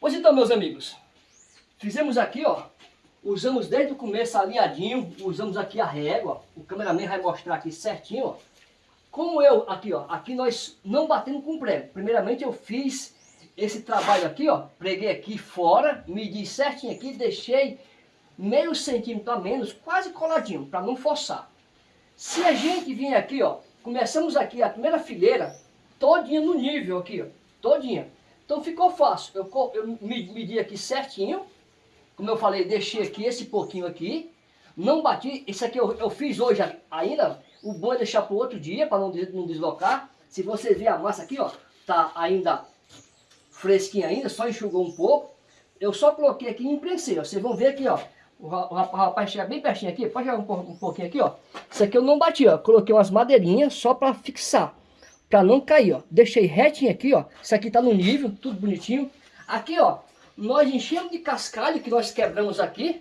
Pois então, meus amigos, fizemos aqui, ó, usamos desde o começo alinhadinho, usamos aqui a régua, o cameraman vai mostrar aqui certinho, ó. Como eu, aqui ó, aqui nós não batemos com prego. Primeiramente eu fiz esse trabalho aqui, ó, preguei aqui fora, medi certinho aqui, deixei meio centímetro a menos, quase coladinho, para não forçar. Se a gente vir aqui, ó, começamos aqui a primeira fileira, todinha no nível aqui, ó, todinha. Então ficou fácil, eu, eu medi aqui certinho, como eu falei, deixei aqui esse pouquinho aqui, não bati, isso aqui eu, eu fiz hoje ainda, o bom é deixar para o outro dia, para não, não deslocar. Se você ver a massa aqui, ó, tá ainda fresquinha ainda, só enxugou um pouco. Eu só coloquei aqui e imprensei. Vocês vão ver aqui, ó. O rapaz chega bem pertinho aqui, pode jogar um pouquinho aqui, ó. Isso aqui eu não bati, ó. Coloquei umas madeirinhas só para fixar, para não cair, ó. Deixei retinho aqui, ó. Isso aqui tá no nível, tudo bonitinho. Aqui, ó, nós enchemos de cascalho que nós quebramos aqui.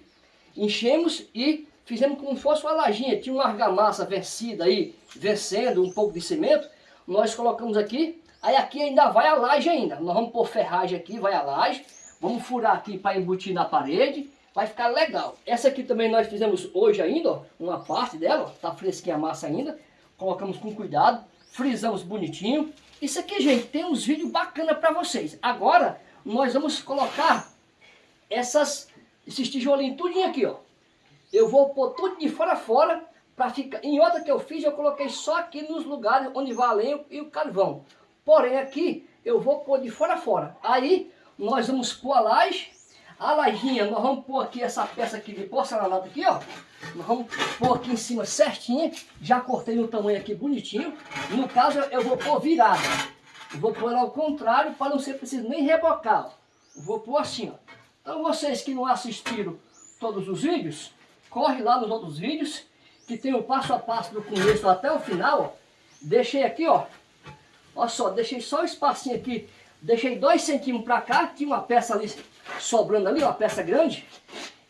Enchemos e fizemos como se fosse uma lajinha. Tinha uma argamassa vencida aí, vencendo um pouco de cimento. Nós colocamos aqui. Aí aqui ainda vai a laje ainda. Nós vamos pôr ferragem aqui, vai a laje. Vamos furar aqui para embutir na parede vai ficar legal. Essa aqui também nós fizemos hoje ainda, ó, uma parte dela, ó, tá fresquinha a massa ainda. Colocamos com cuidado, frisamos bonitinho. Isso aqui, gente, tem uns vídeos bacana para vocês. Agora, nós vamos colocar essas, esses tijolinhos tudinho aqui, ó. Eu vou pôr tudo de fora a fora, para ficar... Em outra que eu fiz, eu coloquei só aqui nos lugares onde vai a lenha e o carvão. Porém, aqui, eu vou pôr de fora a fora. Aí, nós vamos pôr a laje, a lajinha, nós vamos pôr aqui essa peça aqui de porcelanato aqui, ó. Nós vamos pôr aqui em cima certinha. Já cortei no tamanho aqui bonitinho. No caso, eu vou pôr virada. Vou pôr ao contrário para não ser preciso nem rebocar, ó. Vou pôr assim, ó. Então vocês que não assistiram todos os vídeos, corre lá nos outros vídeos, que tem o passo a passo do começo até o final, ó. Deixei aqui, ó. Olha só, deixei só o espacinho aqui. Deixei dois centímetros para cá, tinha uma peça ali sobrando ali, uma peça grande.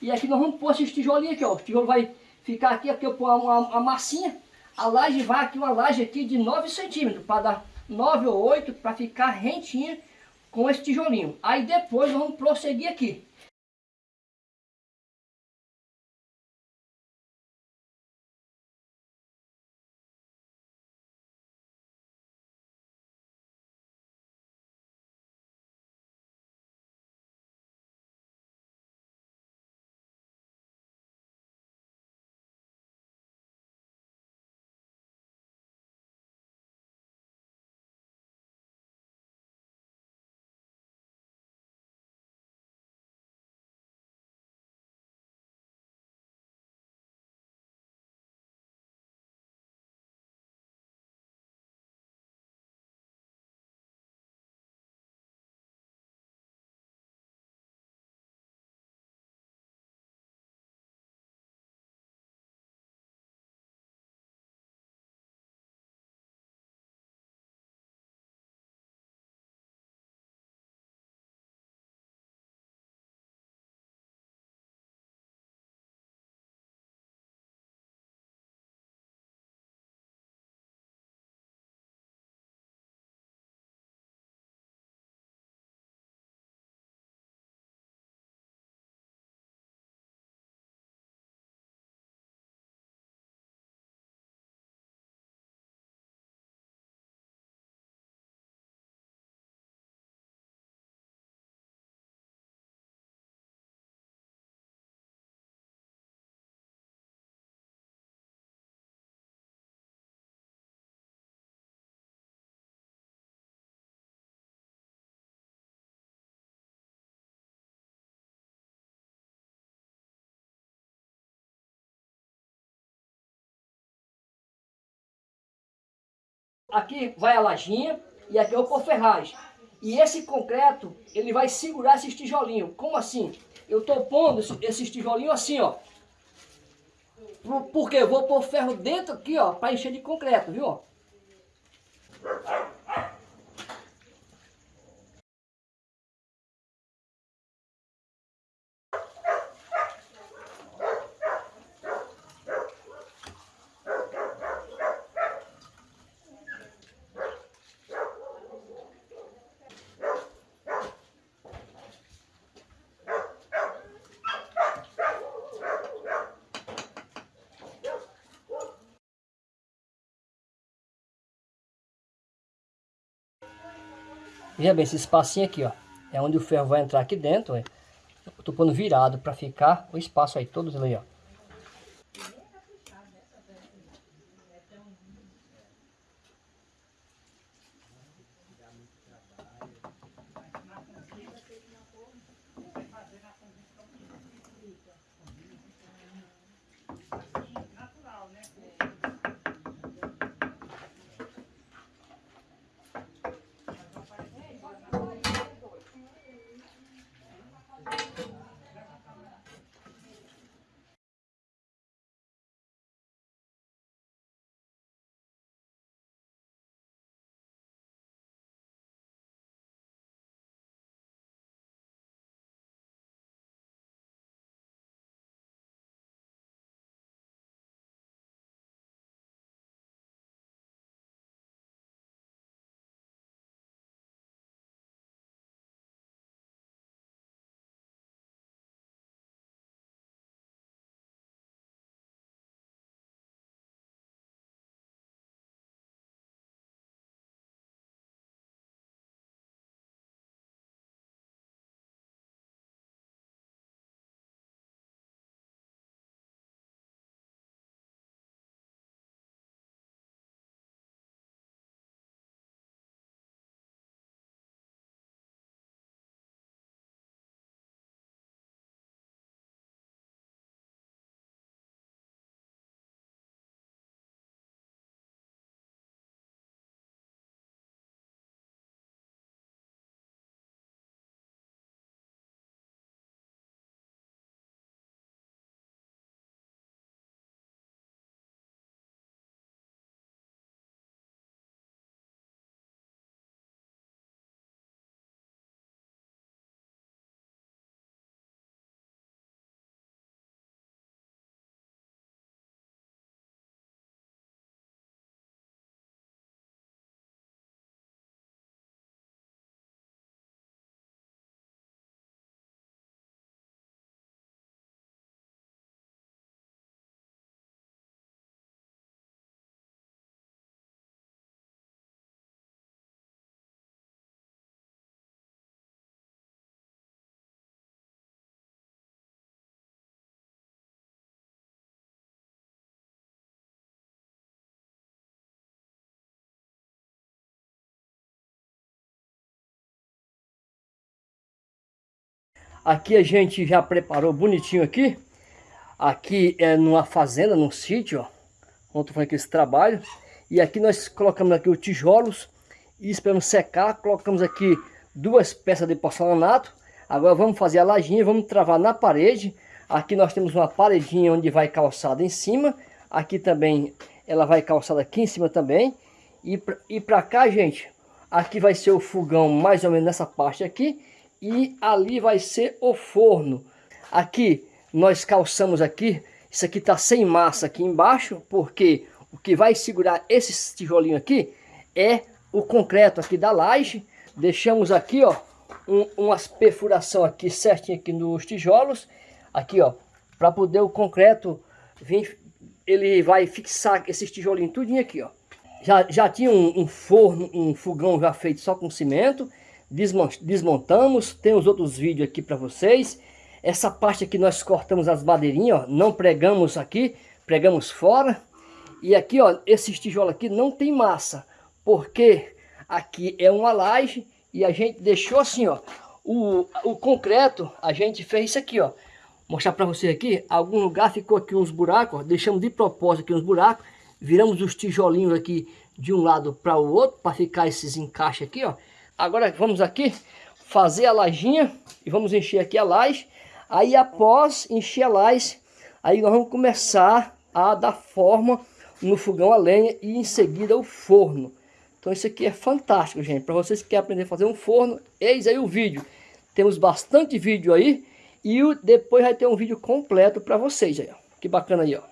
E aqui nós vamos pôr esses tijolinhos aqui, ó. O tijolo vai ficar aqui, aqui eu pôr uma, uma, massinha. A laje vai aqui, uma laje aqui de 9 centímetros, para dar 9 ou 8, para ficar rentinha com esse tijolinho. Aí depois nós vamos prosseguir aqui. Aqui vai a lajinha e aqui é o ferragem. E esse concreto, ele vai segurar esses tijolinhos. Como assim? Eu estou pondo esses tijolinhos assim, ó. Porque eu vou pôr ferro dentro aqui, ó, para encher de concreto, viu? Veja bem, esse espacinho aqui, ó. É onde o ferro vai entrar aqui dentro, ó. Eu tô pondo virado para ficar o espaço aí, todos ali, ó. Aqui a gente já preparou bonitinho aqui. Aqui é numa fazenda, num sítio, ó. Onde foi aqui esse trabalho. E aqui nós colocamos aqui os tijolos. E esperamos secar. Colocamos aqui duas peças de porcelanato. Agora vamos fazer a lajinha, vamos travar na parede. Aqui nós temos uma paredinha onde vai calçada em cima. Aqui também ela vai calçada aqui em cima também. E, e pra cá, gente, aqui vai ser o fogão mais ou menos nessa parte aqui e ali vai ser o forno. Aqui nós calçamos aqui, isso aqui tá sem massa aqui embaixo, porque o que vai segurar esse tijolinho aqui é o concreto aqui da laje. Deixamos aqui, ó, um, umas perfuração aqui certinho aqui nos tijolos, aqui, ó, para poder o concreto vir, ele vai fixar esses tijolinhos tudinho aqui, ó. Já, já tinha um, um forno, um fogão já feito só com cimento, desmontamos, tem os outros vídeos aqui para vocês. Essa parte aqui nós cortamos as madeirinhas, ó, não pregamos aqui, pregamos fora. E aqui, ó, esses tijolos aqui não tem massa, porque aqui é uma laje e a gente deixou assim, ó, o, o concreto, a gente fez isso aqui, ó. Mostrar para você aqui, algum lugar ficou aqui uns buracos, ó, deixamos de propósito aqui uns buracos, viramos os tijolinhos aqui de um lado para o outro, para ficar esses encaixes aqui, ó. Agora vamos aqui fazer a lajinha e vamos encher aqui a laje. Aí após encher a laje, aí nós vamos começar a dar forma no fogão a lenha e em seguida o forno. Então isso aqui é fantástico, gente. Para vocês que querem aprender a fazer um forno, eis aí o vídeo. Temos bastante vídeo aí e depois vai ter um vídeo completo para vocês aí, ó. Que bacana aí, ó.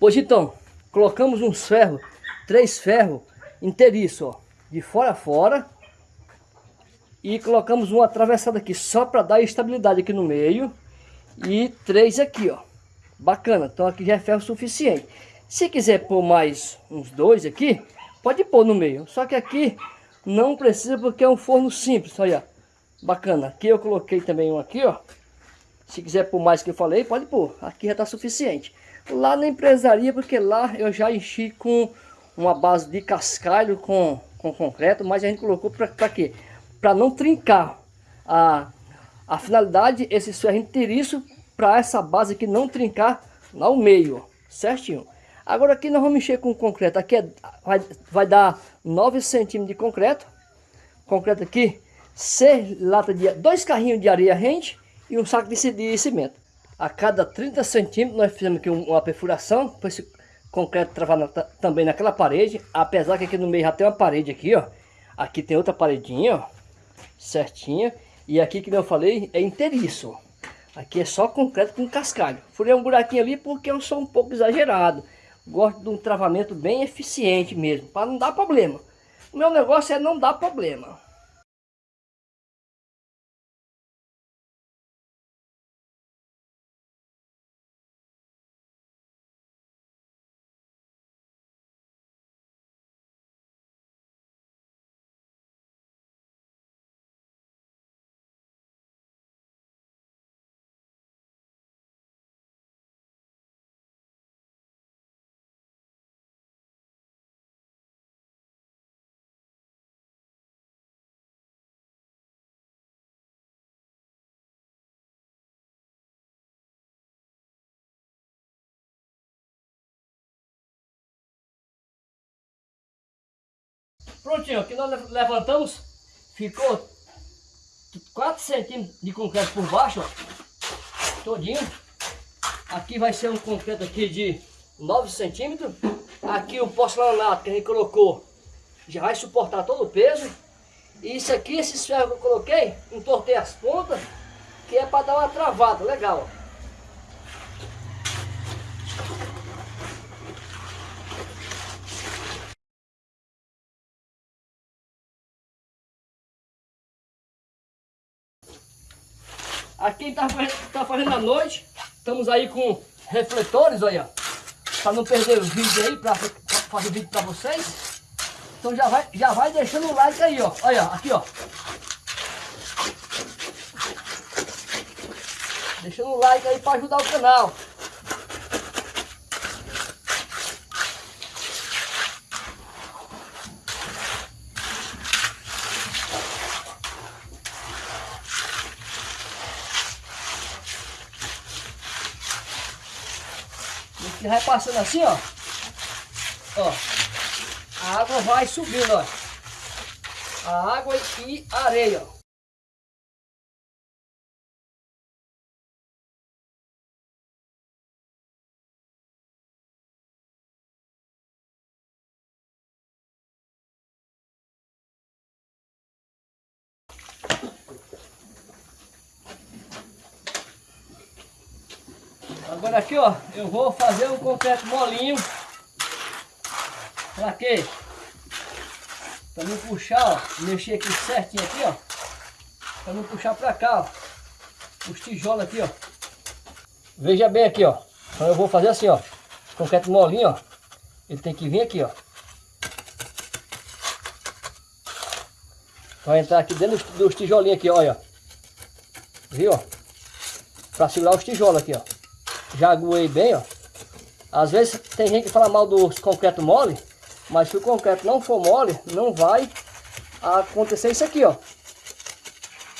Pois então, colocamos uns ferros, três ferros inteiriço, ó de fora a fora. E colocamos uma atravessada aqui só para dar estabilidade aqui no meio. E três aqui, ó. Bacana, então aqui já é ferro suficiente. Se quiser pôr mais uns dois aqui, pode pôr no meio. Só que aqui, Não precisa porque é um forno simples, olha. Bacana. Aqui eu coloquei também um aqui, ó. Se quiser pôr mais que eu falei, pode pôr. Aqui já tá suficiente. Lá na empresaria, porque lá eu já enchi com uma base de cascalho com, com concreto, mas a gente colocou para quê? Para não trincar. A, a finalidade, esse ferro inteiriço, para essa base aqui não trincar ao meio, certinho. Agora aqui nós vamos mexer com concreto. Aqui é, vai, vai dar 9 centímetros de concreto. Concreto aqui, 6 lata de dois carrinhos de areia rente e um saco de, de cimento. A cada 30 centímetros nós fizemos aqui uma perfuração concreto travar na, também naquela parede. Apesar que aqui no meio já tem uma parede aqui, ó. Aqui tem outra paredinha, ó. Certinha. E aqui, que eu falei, é inteiriço. Aqui é só concreto com cascalho. Furei um buraquinho ali porque eu sou um pouco exagerado. Gosto de um travamento bem eficiente mesmo, para não dar problema. O meu negócio é não dar problema. Prontinho, aqui nós levantamos, ficou 4 centímetros de concreto por baixo, ó, todinho. Aqui vai ser um concreto aqui de 9 centímetros. Aqui o porcelanato que a gente colocou já vai suportar todo o peso. E isso aqui, esses ferros que eu coloquei, entortei as pontas, que é para dar uma travada, legal, ó. Aqui está tá fazendo a noite. Estamos aí com refletores, olha. Para não perder o vídeo aí, para fazer vídeo para vocês. Então já vai, já vai deixando o like aí, ó. Olha, aqui, ó. Deixando o like aí para ajudar o canal. E vai passando assim, ó. Ó. A água vai subindo, ó. A água e areia, ó. Agora aqui, ó, eu vou fazer concreto molinho. Pra quê? Pra não puxar, ó, mexer aqui certinho aqui, ó. Pra não puxar pra cá, ó. Os tijolos aqui, ó. Veja bem aqui, ó. Então eu vou fazer assim, ó. Concreto molinho, ó. Ele tem que vir aqui, ó. Vai entrar aqui dentro dos tijolinhos aqui, olha. Viu, ó? Pra segurar os tijolos aqui, ó já aguei bem, ó. Às vezes tem gente que fala mal dos concreto mole, mas se o concreto não for mole, não vai acontecer isso aqui, ó.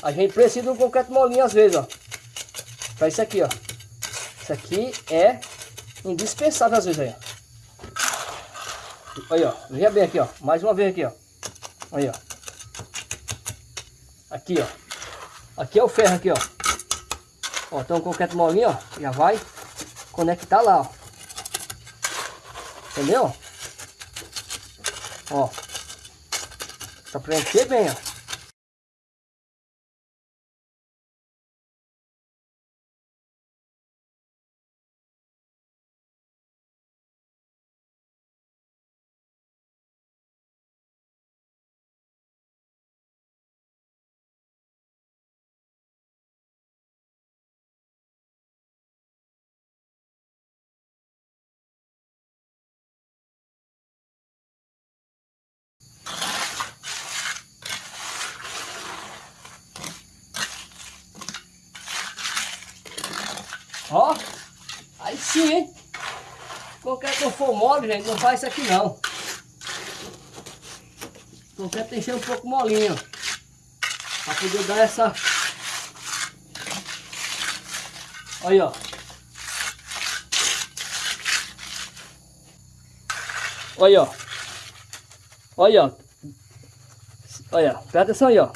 A gente precisa de um concreto molinho às vezes, ó. Pra isso aqui, ó. Isso aqui é indispensável às vezes aí, ó. Aí, ó. Veja bem aqui, ó. Mais uma vez aqui, ó. Aí, ó. Aqui, ó. Aqui é o ferro aqui, ó. Ó, então o concreto molinho, ó. Já vai conectar lá, ó. Entendeu? Ó. Pra preencher bem, ó. Ó. Aí sim, hein? Qualquer que for mole, gente, não faz isso aqui não. Qualquer tem que ser um pouco molinho. Pra poder dar essa... Aí, ó. Olha, ó. Olha, ó. Olha, presta atenção aí, ó.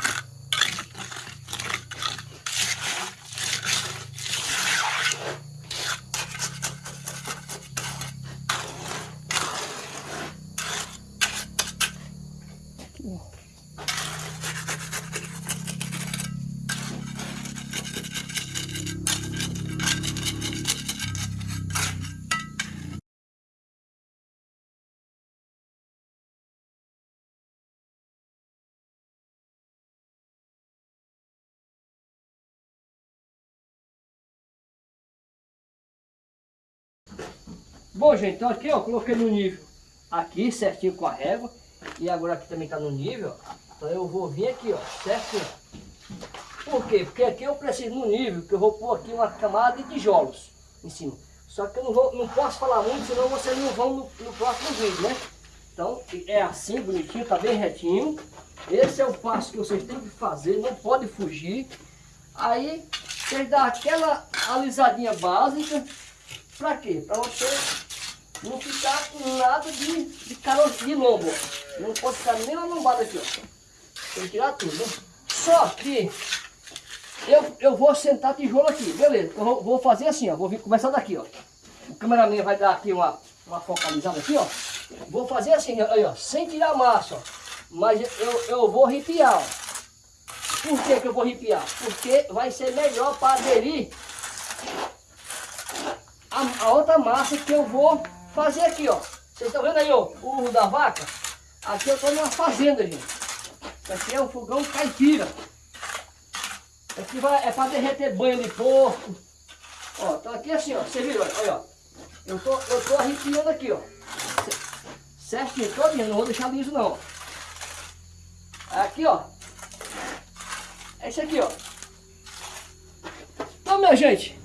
Bom, gente, então aqui, ó, coloquei no nível aqui, certinho com a régua. E agora aqui também tá no nível. Então eu vou vir aqui, ó, certinho. Por quê? Porque aqui eu preciso no nível, que eu vou pôr aqui uma camada de tijolos em cima. Só que eu não, vou, não posso falar muito, senão vocês não vão no, no próximo vídeo, né? Então é assim, bonitinho, tá bem retinho. Esse é o passo que vocês têm que fazer, não pode fugir. Aí, vocês dão aquela alisadinha básica. Pra quê? Pra você não ficar com nada de, de caroço de lombo. Não pode ficar nem uma lombada aqui, ó. Tem que tirar tudo, né? Só que eu, eu vou sentar tijolo aqui, beleza. Eu vou, vou fazer assim, ó. Vou vir, começar daqui, ó. O cameraman vai dar aqui uma, uma focalizada aqui, ó. Vou fazer assim, aí, ó, sem tirar massa, ó. Mas eu, eu vou arrepiar, ó. Por que, que eu vou arrepiar? Porque vai ser melhor para aderir a, a outra massa que eu vou fazer aqui, ó. Vocês estão vendo aí, ó, o urro da vaca? Aqui eu estou numa fazenda, gente. Aqui é um fogão caipira. Aqui vai, é para derreter banho de porco. Ó, então aqui assim, ó, você viu, olha, ó. Eu tô, eu tô arrepiando aqui, ó. Certinho, todinho, não vou deixar liso não. Aqui, ó. É isso aqui, ó. Então, minha gente,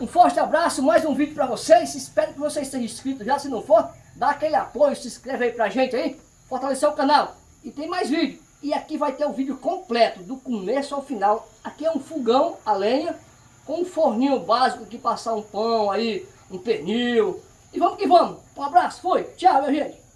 um forte abraço, mais um vídeo para vocês. Espero que vocês estejam inscritos já. Se não for, dá aquele apoio, se inscreve aí pra gente aí. Fortalecer o canal. E tem mais vídeo. E aqui vai ter o vídeo completo, do começo ao final. Aqui é um fogão a lenha, com um forninho básico que passar um pão aí, um pernil. E vamos que vamos. Um abraço, foi. Tchau, minha gente.